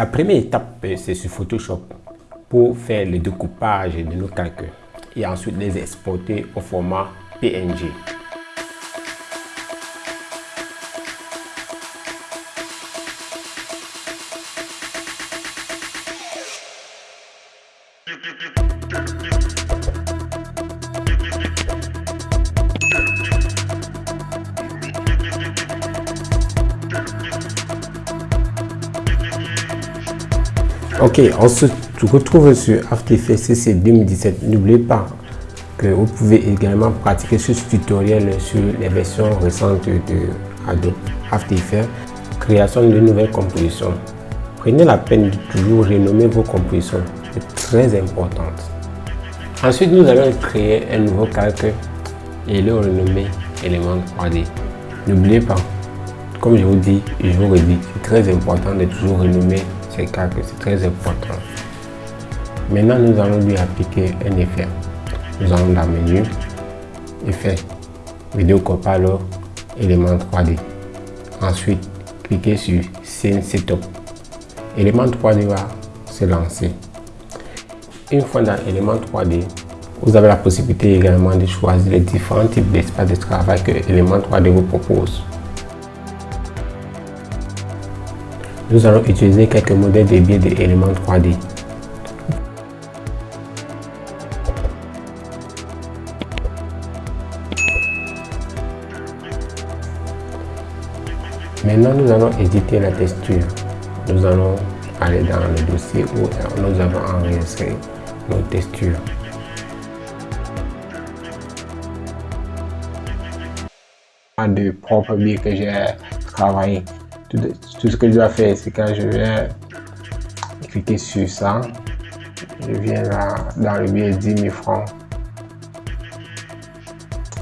La première étape, c'est sur Photoshop pour faire le découpage de nos calculs et ensuite les exporter au format PNG. Ok, on se retrouve sur After Effects CC 2017. N'oubliez pas que vous pouvez également pratiquer ce tutoriel sur les versions récentes de Adobe After Effects, création de nouvelles compositions. Prenez la peine de toujours renommer vos compositions, c'est très important. Ensuite, nous allons créer un nouveau calque et le renommer élément 3D. N'oubliez pas, comme je vous dis, je vous redis, c'est très important de toujours renommer ces calques, c'est très important. Maintenant, nous allons lui appliquer un effet. Nous allons dans le menu, effet, vidéo copilot, élément 3D. Ensuite, cliquez sur Scene Setup. Élément 3D va se lancer. Une fois dans l'élément 3D, vous avez la possibilité également de choisir les différents types d'espaces de travail que l'élément 3D vous propose. Nous allons utiliser quelques modèles de biais d'éléments 3D. Maintenant, nous allons éditer la texture. Nous allons aller dans le dossier où nous avons enregistré nos textures. de propres biais que j'ai travaillé. Tout, ce que je dois faire, c'est quand je vais cliquer sur ça, je viens là dans le biais 10 000 francs.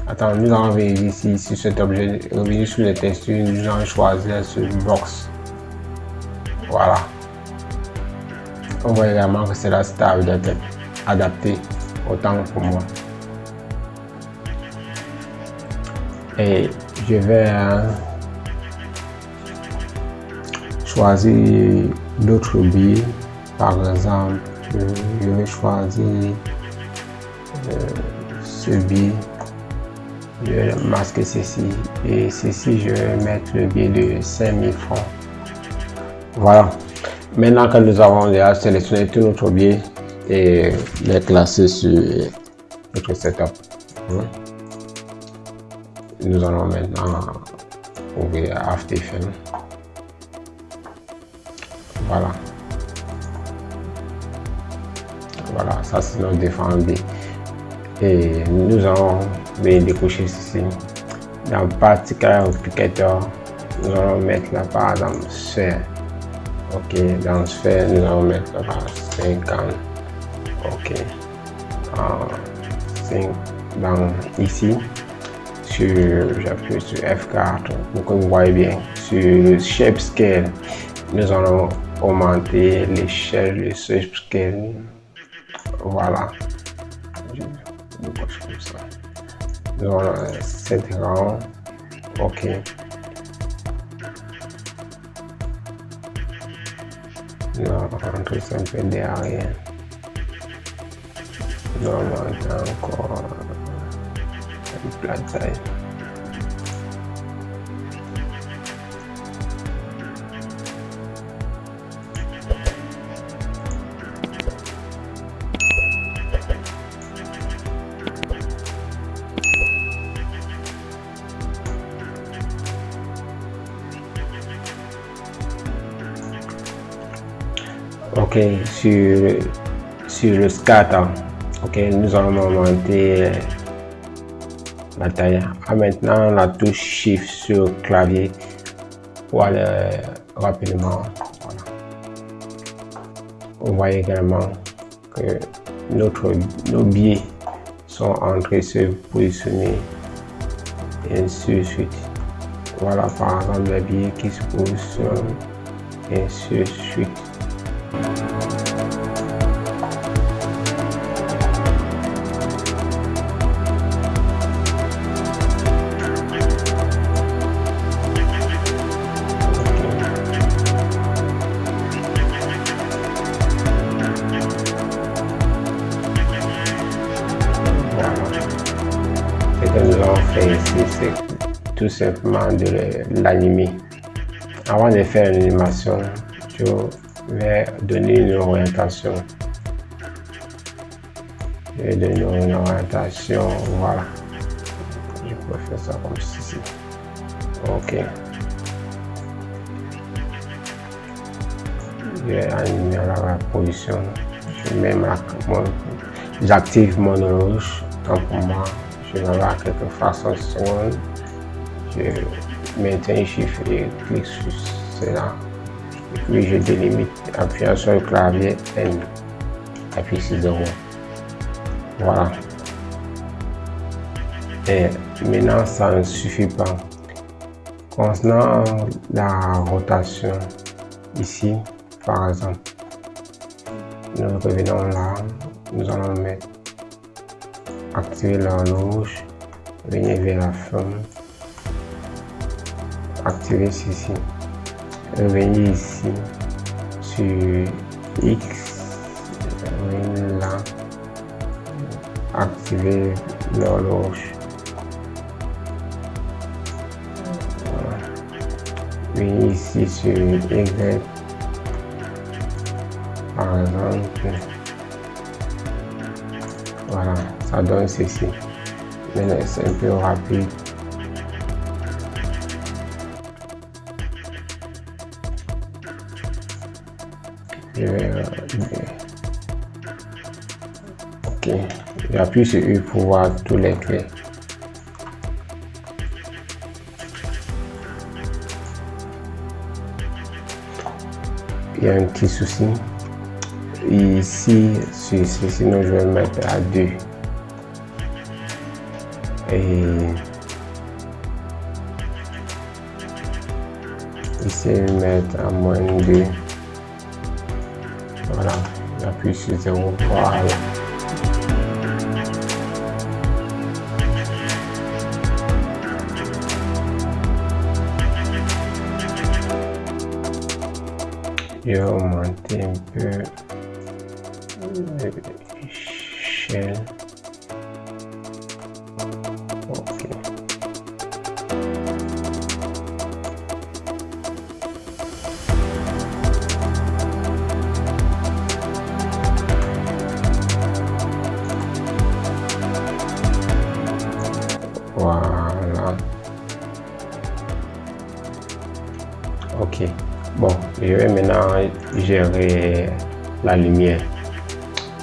Attends, nous allons ici sur cet objet, revenir sur les textures, nous allons choisir ce box. Voilà. On voit également que c'est la stable d'être adapté autant pour moi. Et je vais hein, choisir d'autres billets. Par exemple, je vais choisir euh, ce billet. Je vais masquer ceci. Et ceci, je vais mettre le billet de 5000 francs. Voilà. Maintenant que nous avons déjà sélectionné tout notre billet et les classer sur notre setup. Hein, nous allons maintenant ouvrir After Effects. Voilà. Voilà, ça c'est notre défendu. Et nous allons venir décocher ceci. Dans Particular Applicator, nous allons mettre là par exemple sphère. Ok, dans sphère, nous allons mettre là 50. Ok. dans ici, j'appuie sur F4 pour que vous voyez bien. Sur le Shape Scale, nous allons augmenter l'échelle de Shape Scale. Voilà. Nous allons 7 rangs. OK. Nous allons rentrer un peu derrière. Nous allons encore plat taille. Ok, sur, sur le scatter, ok, nous allons augmenter la taille. Ah, maintenant, la touche Shift sur clavier pour aller rapidement. On voit également que notre, nos biais sont en train de se positionner et ainsi de suite. Voilà par exemple les biais qui se positionnent et ainsi de suite. Tout simplement de l'animer. Avant de faire une animation, je vais donner une orientation. Je vais donner une orientation, voilà. Je peux faire ça comme ceci. Ok. Je vais animer la position. Je mets ma, j'active mon rouge. Tant pour moi, je vais avoir quelques secondes. Je maintiens un chiffre et clique sur cela. Et puis je délimite, appuyant sur le clavier N. Appuie sur 0. Voilà. Et maintenant, ça ne suffit pas. Concernant la rotation, ici, par exemple, nous revenons là, nous allons mettre activer l'horloge, venir vers la forme, activer ceci, revenir ici sur X, venir là, activer l'horloge. Venir ici sur Y, par exemple. Voilà, ça donne ceci. Maintenant, c'est un peu rapide. J'appuie sur U pour voir tous les clés. Il y a un petit souci. Ici sur sinon je vais mettre à 2 et ici je vais mettre à moins 2 voilà. J'appuie sur 0 voilà vais augmenter un shell je vais maintenant gérer la lumière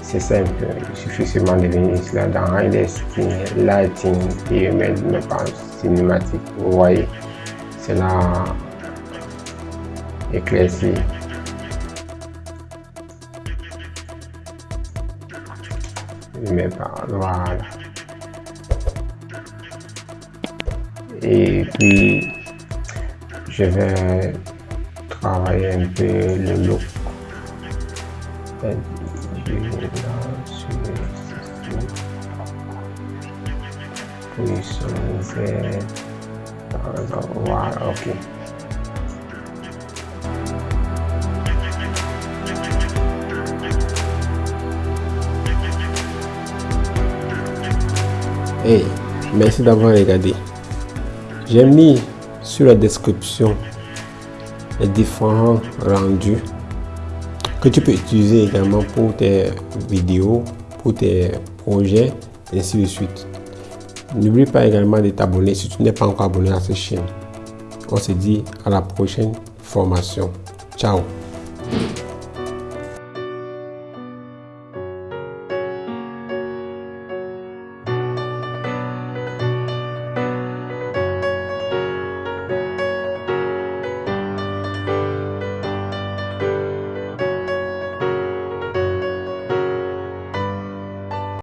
c'est simple, il suffit seulement de venir là, dans Render Lighting et mettre mes pages cinématiques. Vous voyez, c'est là éclairci. Mes voilà. Et puis, je vais travailler un peu le look voilà ok Hey, merci d'avoir regardé. J'ai mis sur la description différents rendus que tu peux utiliser également pour tes vidéos, pour tes projets, et ainsi de suite. N'oublie pas également de t'abonner si tu n'es pas encore abonné à cette chaîne. On se dit à la prochaine formation. Ciao